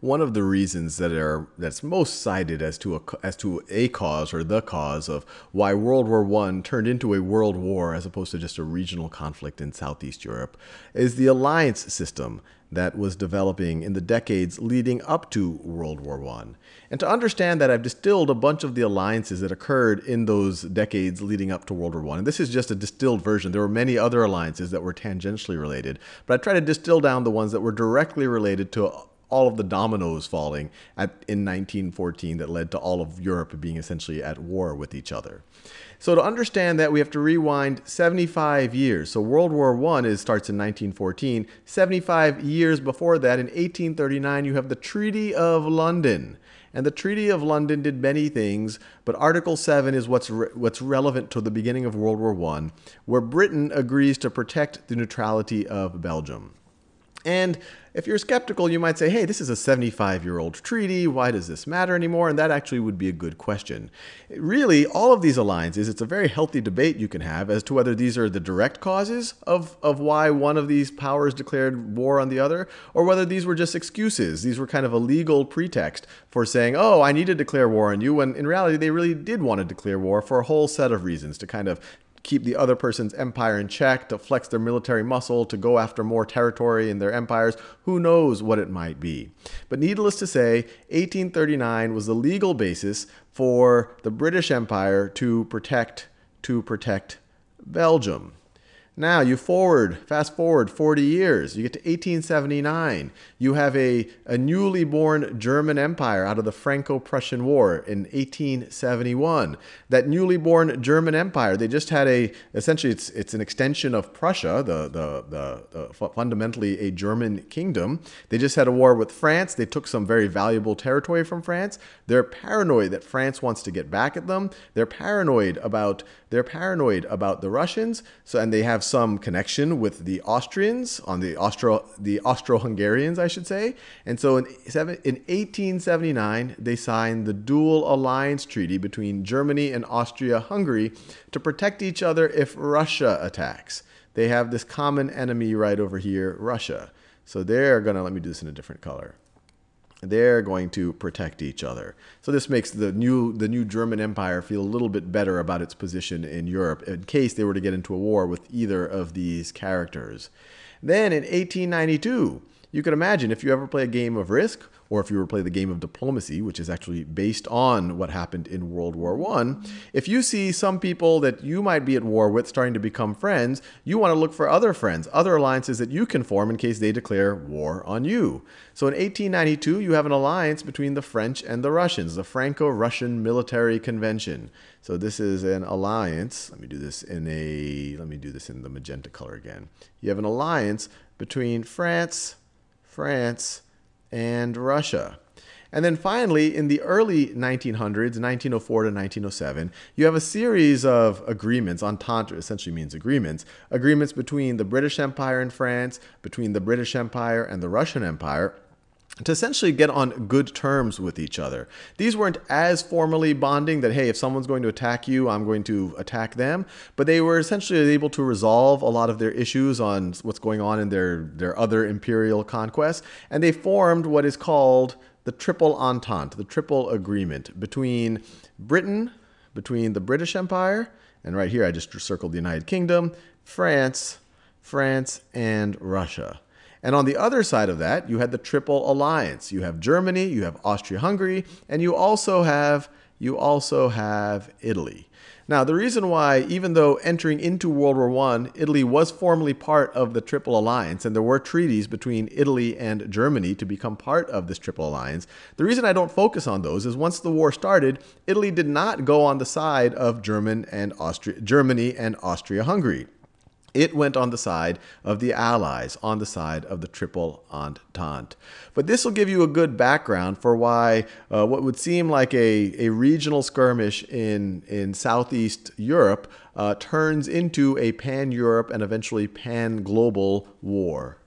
one of the reasons that are that's most cited as to a, as to a cause or the cause of why World War One turned into a world war as opposed to just a regional conflict in Southeast Europe is the alliance system that was developing in the decades leading up to World War I. And to understand that, I've distilled a bunch of the alliances that occurred in those decades leading up to World War I. And this is just a distilled version. There were many other alliances that were tangentially related, but I try to distill down the ones that were directly related to all of the dominoes falling at, in 1914 that led to all of Europe being essentially at war with each other. So to understand that, we have to rewind 75 years. So World War I is, starts in 1914. 75 years before that, in 1839, you have the Treaty of London. And the Treaty of London did many things, but Article 7 is what's, re- what's relevant to the beginning of World War I, where Britain agrees to protect the neutrality of Belgium. And if you're skeptical, you might say, hey, this is a 75 year old treaty. Why does this matter anymore? And that actually would be a good question. Really, all of these alliances, it's a very healthy debate you can have as to whether these are the direct causes of, of why one of these powers declared war on the other, or whether these were just excuses. These were kind of a legal pretext for saying, oh, I need to declare war on you, when in reality, they really did want to declare war for a whole set of reasons to kind of keep the other person's empire in check, to flex their military muscle, to go after more territory in their empires. Who knows what it might be? But needless to say, 1839 was the legal basis for the British Empire to protect to protect Belgium. Now you forward, fast forward 40 years, you get to 1879. You have a, a newly born German empire out of the Franco Prussian War in 1871. That newly born German empire, they just had a, essentially, it's, it's an extension of Prussia, the, the, the, the fundamentally a German kingdom. They just had a war with France. They took some very valuable territory from France. They're paranoid that France wants to get back at them. They're paranoid about they're paranoid about the Russians, so and they have some connection with the Austrians on the Austro the Austro-Hungarians, I should say. And so in, in 1879, they signed the Dual Alliance Treaty between Germany and Austria-Hungary to protect each other if Russia attacks. They have this common enemy right over here, Russia. So they're going to let me do this in a different color they're going to protect each other. So this makes the new the new German Empire feel a little bit better about its position in Europe in case they were to get into a war with either of these characters. Then in 1892, you can imagine if you ever play a game of Risk or if you were to play the game of diplomacy, which is actually based on what happened in World War One, if you see some people that you might be at war with starting to become friends, you want to look for other friends, other alliances that you can form in case they declare war on you. So in 1892, you have an alliance between the French and the Russians, the Franco-Russian Military Convention. So this is an alliance. Let me do this in a let me do this in the magenta color again. You have an alliance between France, France, and Russia. And then finally, in the early 1900s, 1904 to 1907, you have a series of agreements. Entente essentially means agreements. Agreements between the British Empire and France, between the British Empire and the Russian Empire to essentially get on good terms with each other. These weren't as formally bonding that, hey, if someone's going to attack you, I'm going to attack them, but they were essentially able to resolve a lot of their issues on what's going on in their, their other imperial conquests, and they formed what is called the Triple Entente, the Triple Agreement between Britain, between the British Empire, and right here I just circled the United Kingdom, France, France, and Russia. And on the other side of that, you had the Triple Alliance. You have Germany, you have Austria-Hungary, and you also have you also have Italy. Now, the reason why, even though entering into World War I, Italy was formally part of the Triple Alliance, and there were treaties between Italy and Germany to become part of this Triple Alliance, the reason I don't focus on those is once the war started, Italy did not go on the side of German and Austria, Germany and Austria-Hungary. It went on the side of the Allies, on the side of the Triple Entente. But this will give you a good background for why uh, what would seem like a, a regional skirmish in, in Southeast Europe uh, turns into a pan Europe and eventually pan global war.